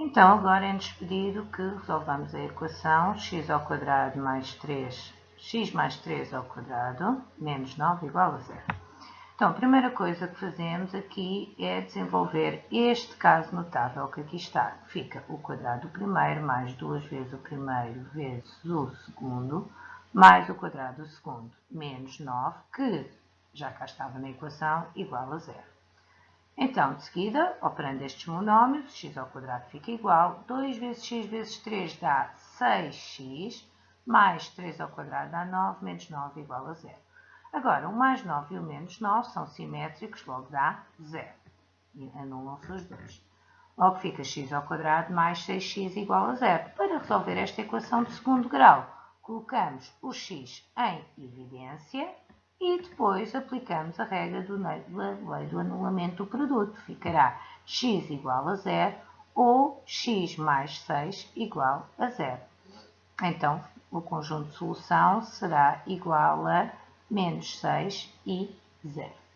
Então, agora é-nos pedido que resolvamos a equação x ao quadrado mais 3, x mais 3 ao quadrado, menos 9 igual a zero. Então, a primeira coisa que fazemos aqui é desenvolver este caso notável que aqui está. Fica o quadrado do primeiro mais duas vezes o primeiro vezes o segundo, mais o quadrado do segundo, menos 9, que já cá estava na equação, igual a zero. Então, de seguida, operando estes monómios, x ao quadrado fica igual, 2 vezes x vezes 3 dá 6x, mais 3 ao quadrado dá 9, menos 9 igual a 0. Agora, o mais 9 e o menos 9 são simétricos, logo dá 0. E anulam-se os dois. Logo fica x ao quadrado mais 6x igual a 0. Para resolver esta equação de segundo grau, colocamos o x em evidência e depois aplicamos a regra do, da lei do anulamento do produto. Ficará x igual a zero ou x mais 6 igual a zero. Então, o conjunto de solução será igual a menos 6 e zero.